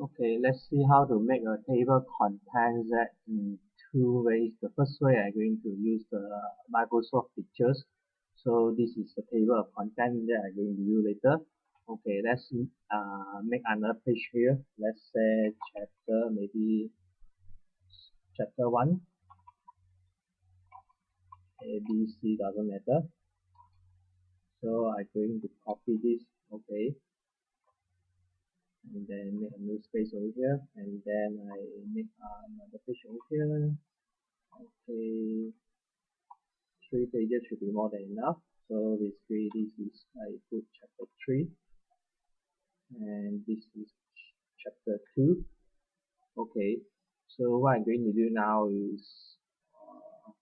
Okay, let's see how to make a table contents that in two ways. The first way I'm going to use the Microsoft Pictures. So this is the table of content that I'm going to do later. Okay, let's uh, make another page here. Let's say chapter, maybe chapter 1. A, B, C doesn't matter. So I'm going to copy this. Okay and then make a new space over here. And then I make another page over here. Okay. Three pages should be more than enough. So basically this is I put chapter 3 and this is chapter 2 okay. So what I'm going to do now is uh,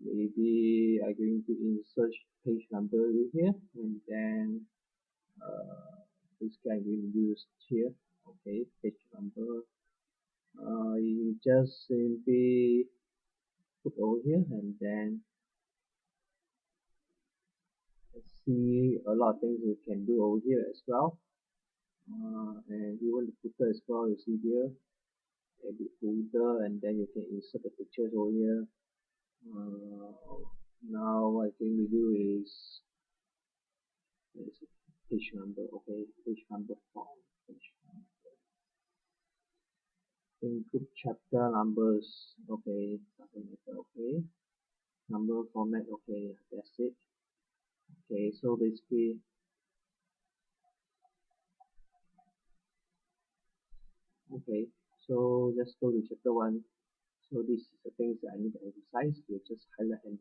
maybe I'm going to insert page number here. And then uh, I'm going to use here. Okay page number uh, you just simply put over here and then see a lot of things you can do over here as well. Uh, and even the footer as well you see here edit footer and then you can insert the pictures over here. Uh, now what I'm going to do is page number okay? Page number form page number. Include chapter numbers okay doesn't matter okay? Number format okay that's it. Okay so basically okay so let's go to chapter 1 so this is the things that I need to emphasize. You just highlight and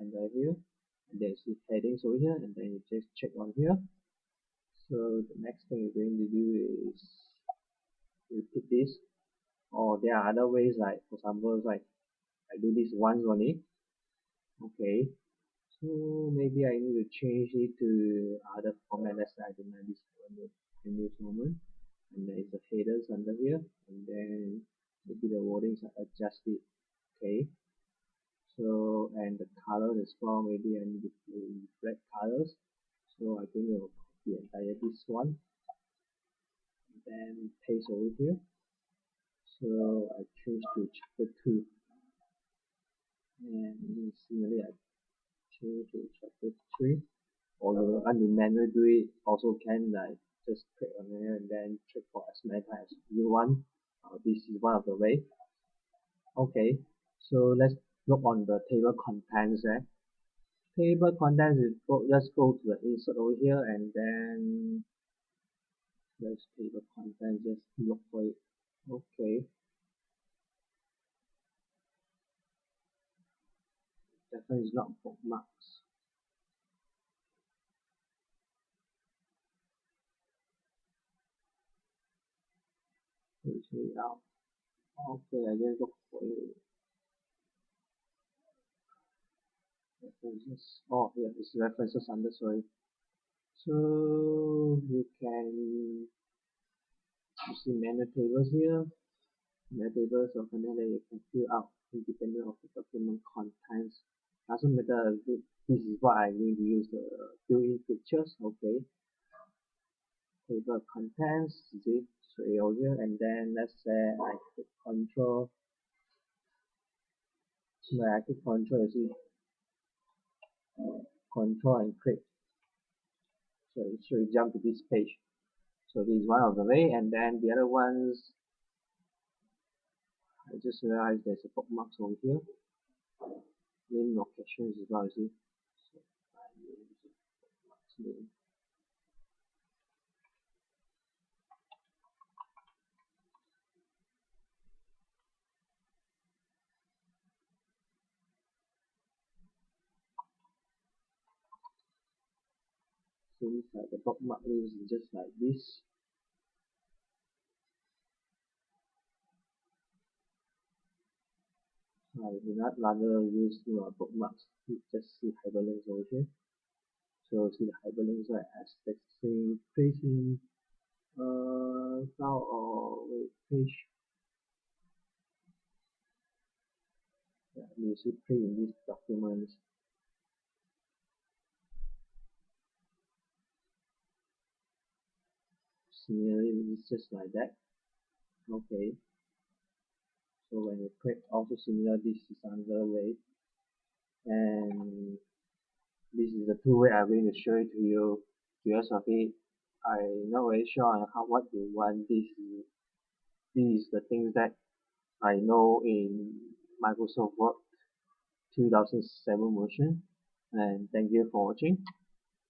under here. And then you see headings over here and then you just check on here so the next thing you're going to do is repeat this or there are other ways like for example like I do this once only okay. So maybe I need to change it to other format. Let's say I do not this news moment and there is the headers under here and then maybe the wordings are adjusted okay. So and the color as well maybe I need to red colors. So I think the entire this one. And then paste over here. So I change to chapter 2 and similarly I change to chapter 3 although manually do it also can like just click on here and then check for as many times as you want. Uh, this is one of the way. Okay so let's look on the table contents there table contents is go, let's go to the insert over here and then let's table contents just look for it. Okay. Definitely is not bookmarks. Page out okay I just look for it references oh yeah it's references under sorry. So you can you see menu tables here. Menu tables of then you can fill out independent of the document contents. Doesn't matter this is what I'm going to use the fill-in pictures okay. Table contents straight over here and then let's say I click control. When I click control you see control and click. So it should jump to this page. So this is one of the way and then the other ones I just realized there's a bookmarks over here. Name locations as well you see so I use bookmarks name seems like the bookmark is just like this. I do not rather use uh, bookmarks just see hyperlinks over here. So see the hyperlinks are as texting facing uh file or wait page. Yeah, you see print in these documents similarly it's just like that. Okay. So when you click also similar this is another way. And this is the two way I'm going to show it to you. Because of it I'm not very sure on how what you want this is this is the things that I know in Microsoft Word 2007 version. And thank you for watching